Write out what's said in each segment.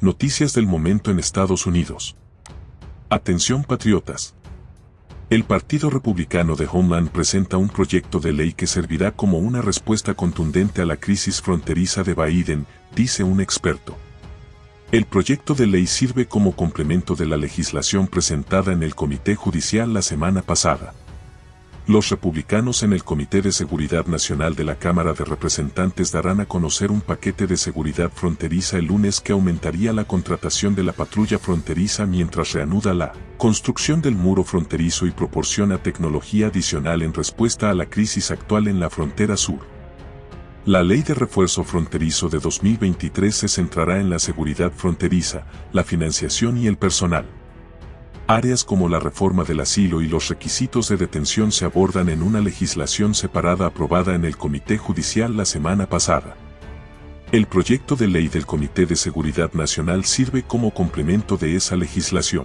Noticias del momento en Estados Unidos. Atención patriotas. El Partido Republicano de Homeland presenta un proyecto de ley que servirá como una respuesta contundente a la crisis fronteriza de Biden, dice un experto. El proyecto de ley sirve como complemento de la legislación presentada en el Comité Judicial la semana pasada. Los republicanos en el Comité de Seguridad Nacional de la Cámara de Representantes darán a conocer un paquete de seguridad fronteriza el lunes que aumentaría la contratación de la patrulla fronteriza mientras reanuda la construcción del muro fronterizo y proporciona tecnología adicional en respuesta a la crisis actual en la frontera sur. La Ley de Refuerzo Fronterizo de 2023 se centrará en la seguridad fronteriza, la financiación y el personal. Áreas como la reforma del asilo y los requisitos de detención se abordan en una legislación separada aprobada en el Comité Judicial la semana pasada. El proyecto de ley del Comité de Seguridad Nacional sirve como complemento de esa legislación.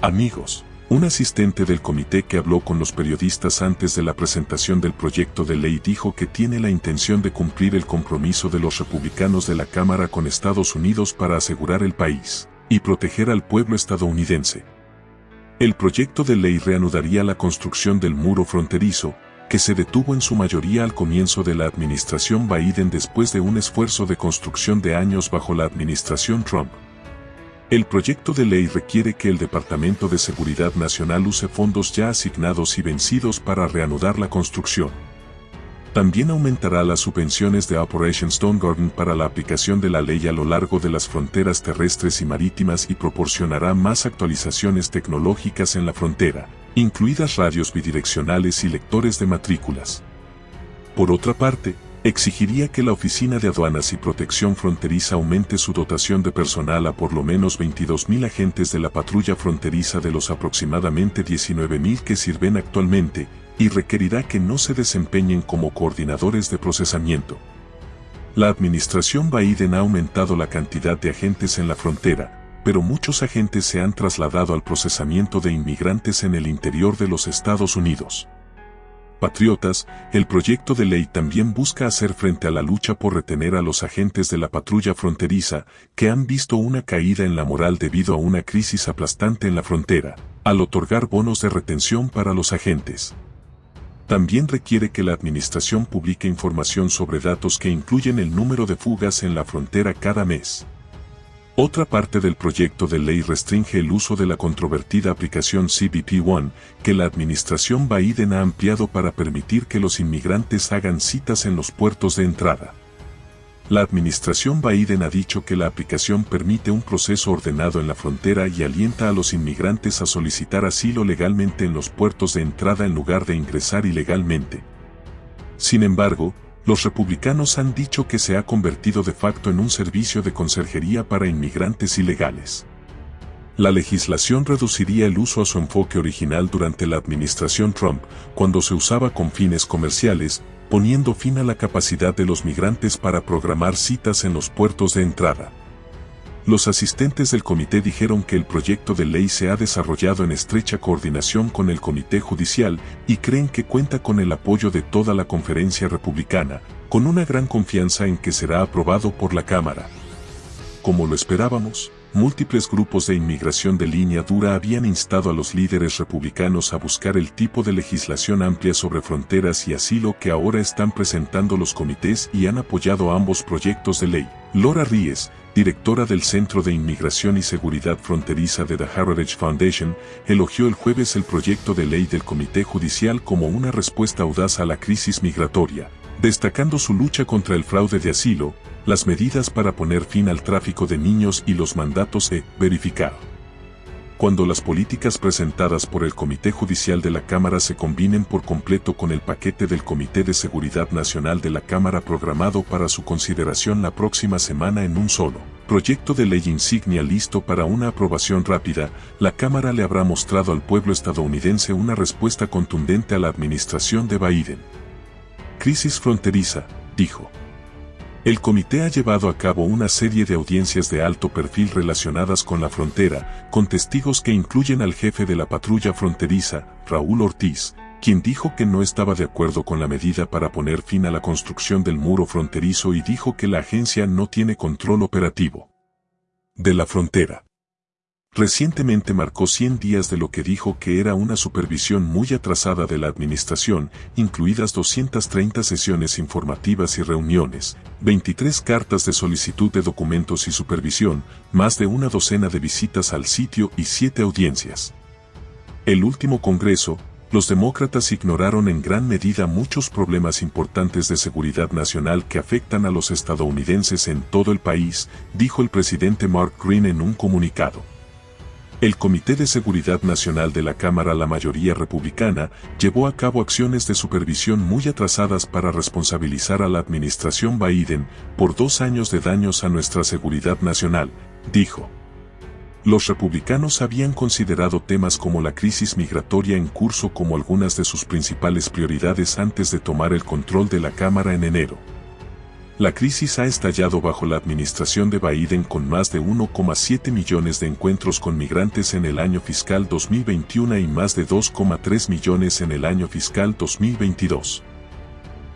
Amigos, un asistente del comité que habló con los periodistas antes de la presentación del proyecto de ley dijo que tiene la intención de cumplir el compromiso de los republicanos de la Cámara con Estados Unidos para asegurar el país y proteger al pueblo estadounidense. El proyecto de ley reanudaría la construcción del muro fronterizo, que se detuvo en su mayoría al comienzo de la administración Biden después de un esfuerzo de construcción de años bajo la administración Trump. El proyecto de ley requiere que el Departamento de Seguridad Nacional use fondos ya asignados y vencidos para reanudar la construcción. También aumentará las subvenciones de Operation Stone Garden para la aplicación de la ley a lo largo de las fronteras terrestres y marítimas y proporcionará más actualizaciones tecnológicas en la frontera, incluidas radios bidireccionales y lectores de matrículas. Por otra parte, exigiría que la Oficina de Aduanas y Protección Fronteriza aumente su dotación de personal a por lo menos 22.000 agentes de la patrulla fronteriza de los aproximadamente 19.000 que sirven actualmente, y requerirá que no se desempeñen como coordinadores de procesamiento. La administración Biden ha aumentado la cantidad de agentes en la frontera, pero muchos agentes se han trasladado al procesamiento de inmigrantes en el interior de los Estados Unidos. Patriotas, el proyecto de ley también busca hacer frente a la lucha por retener a los agentes de la patrulla fronteriza, que han visto una caída en la moral debido a una crisis aplastante en la frontera, al otorgar bonos de retención para los agentes. También requiere que la administración publique información sobre datos que incluyen el número de fugas en la frontera cada mes. Otra parte del proyecto de ley restringe el uso de la controvertida aplicación CBP One, que la administración Biden ha ampliado para permitir que los inmigrantes hagan citas en los puertos de entrada. La administración Biden ha dicho que la aplicación permite un proceso ordenado en la frontera y alienta a los inmigrantes a solicitar asilo legalmente en los puertos de entrada en lugar de ingresar ilegalmente. Sin embargo, los republicanos han dicho que se ha convertido de facto en un servicio de conserjería para inmigrantes ilegales. La legislación reduciría el uso a su enfoque original durante la administración Trump, cuando se usaba con fines comerciales, poniendo fin a la capacidad de los migrantes para programar citas en los puertos de entrada. Los asistentes del comité dijeron que el proyecto de ley se ha desarrollado en estrecha coordinación con el comité judicial y creen que cuenta con el apoyo de toda la conferencia republicana, con una gran confianza en que será aprobado por la Cámara. Como lo esperábamos, múltiples grupos de inmigración de línea dura habían instado a los líderes republicanos a buscar el tipo de legislación amplia sobre fronteras y asilo que ahora están presentando los comités y han apoyado ambos proyectos de ley. Laura Ries, directora del Centro de Inmigración y Seguridad Fronteriza de The Heritage Foundation, elogió el jueves el proyecto de ley del Comité Judicial como una respuesta audaz a la crisis migratoria, destacando su lucha contra el fraude de asilo, las medidas para poner fin al tráfico de niños y los mandatos de verificar. Cuando las políticas presentadas por el Comité Judicial de la Cámara se combinen por completo con el paquete del Comité de Seguridad Nacional de la Cámara programado para su consideración la próxima semana en un solo proyecto de ley insignia listo para una aprobación rápida, la Cámara le habrá mostrado al pueblo estadounidense una respuesta contundente a la administración de Biden. Crisis fronteriza, dijo. El comité ha llevado a cabo una serie de audiencias de alto perfil relacionadas con la frontera, con testigos que incluyen al jefe de la patrulla fronteriza, Raúl Ortiz, quien dijo que no estaba de acuerdo con la medida para poner fin a la construcción del muro fronterizo y dijo que la agencia no tiene control operativo. de la frontera. Recientemente marcó 100 días de lo que dijo que era una supervisión muy atrasada de la administración, incluidas 230 sesiones informativas y reuniones, 23 cartas de solicitud de documentos y supervisión, más de una docena de visitas al sitio y 7 audiencias. El último Congreso, los demócratas ignoraron en gran medida muchos problemas importantes de seguridad nacional que afectan a los estadounidenses en todo el país, dijo el presidente Mark Green en un comunicado. El Comité de Seguridad Nacional de la Cámara, la mayoría republicana, llevó a cabo acciones de supervisión muy atrasadas para responsabilizar a la administración Biden por dos años de daños a nuestra seguridad nacional, dijo. Los republicanos habían considerado temas como la crisis migratoria en curso como algunas de sus principales prioridades antes de tomar el control de la Cámara en enero. La crisis ha estallado bajo la administración de Biden con más de 1,7 millones de encuentros con migrantes en el año fiscal 2021 y más de 2,3 millones en el año fiscal 2022.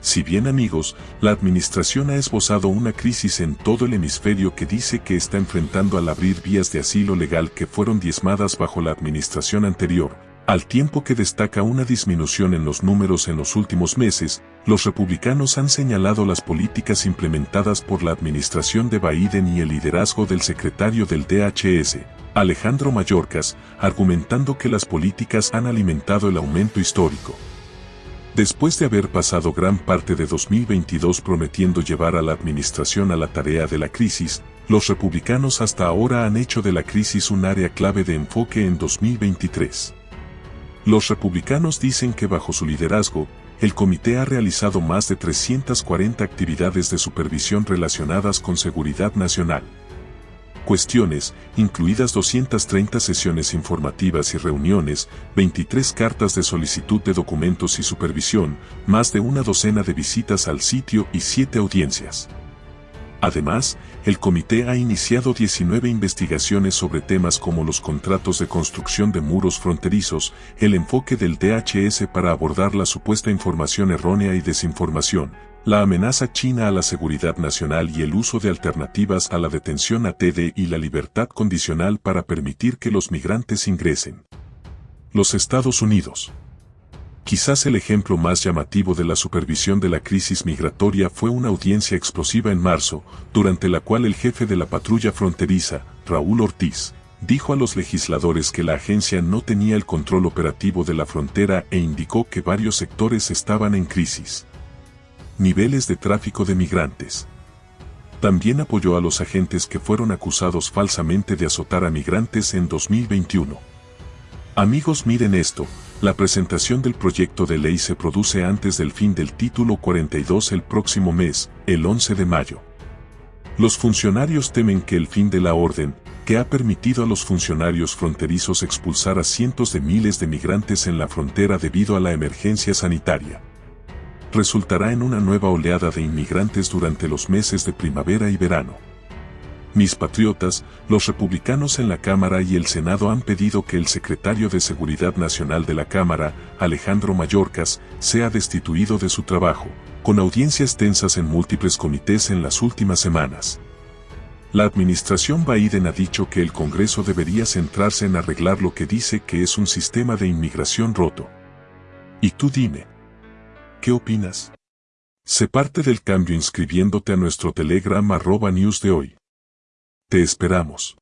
Si bien amigos, la administración ha esbozado una crisis en todo el hemisferio que dice que está enfrentando al abrir vías de asilo legal que fueron diezmadas bajo la administración anterior, al tiempo que destaca una disminución en los números en los últimos meses, los republicanos han señalado las políticas implementadas por la administración de Biden y el liderazgo del secretario del DHS, Alejandro Mayorkas, argumentando que las políticas han alimentado el aumento histórico. Después de haber pasado gran parte de 2022 prometiendo llevar a la administración a la tarea de la crisis, los republicanos hasta ahora han hecho de la crisis un área clave de enfoque en 2023. Los republicanos dicen que bajo su liderazgo, el comité ha realizado más de 340 actividades de supervisión relacionadas con seguridad nacional. Cuestiones, incluidas 230 sesiones informativas y reuniones, 23 cartas de solicitud de documentos y supervisión, más de una docena de visitas al sitio y 7 audiencias. Además, el comité ha iniciado 19 investigaciones sobre temas como los contratos de construcción de muros fronterizos, el enfoque del DHS para abordar la supuesta información errónea y desinformación, la amenaza china a la seguridad nacional y el uso de alternativas a la detención ATD y la libertad condicional para permitir que los migrantes ingresen. Los Estados Unidos Quizás el ejemplo más llamativo de la supervisión de la crisis migratoria fue una audiencia explosiva en marzo, durante la cual el jefe de la patrulla fronteriza, Raúl Ortiz, dijo a los legisladores que la agencia no tenía el control operativo de la frontera e indicó que varios sectores estaban en crisis. Niveles de tráfico de migrantes. También apoyó a los agentes que fueron acusados falsamente de azotar a migrantes en 2021. Amigos miren esto, la presentación del proyecto de ley se produce antes del fin del título 42 el próximo mes, el 11 de mayo. Los funcionarios temen que el fin de la orden, que ha permitido a los funcionarios fronterizos expulsar a cientos de miles de migrantes en la frontera debido a la emergencia sanitaria, resultará en una nueva oleada de inmigrantes durante los meses de primavera y verano. Mis patriotas, los republicanos en la Cámara y el Senado han pedido que el secretario de Seguridad Nacional de la Cámara, Alejandro Mayorkas, sea destituido de su trabajo, con audiencias tensas en múltiples comités en las últimas semanas. La administración Biden ha dicho que el Congreso debería centrarse en arreglar lo que dice que es un sistema de inmigración roto. Y tú dime, ¿qué opinas? Sé parte del cambio inscribiéndote a nuestro Telegram arroba news de hoy. Te esperamos.